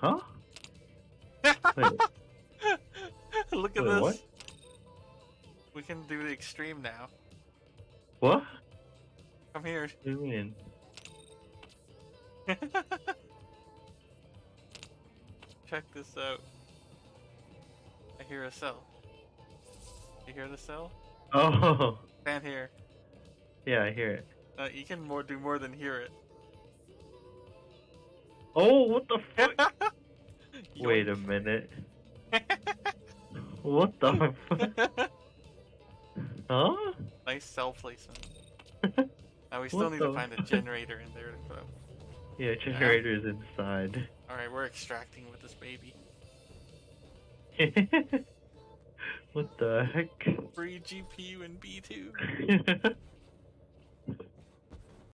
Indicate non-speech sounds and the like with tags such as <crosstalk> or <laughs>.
Huh? Wait, <laughs> Look at Wait, this. what? We can do the extreme now. what? Come here. What do you mean? <laughs> Check this out. I hear a cell. You hear the cell? Oh, <laughs> Stand here. yeah, I hear it. Uh, you can more do more than hear it. Oh, what the fuck? Wait a minute. What the <laughs> fuck? Huh? nice cell placement. <laughs> Now we still What need to find a generator in there to put up. <laughs> Yeah, generator's inside. Alright, we're extracting with this baby. what the heck? Free GPU and B2.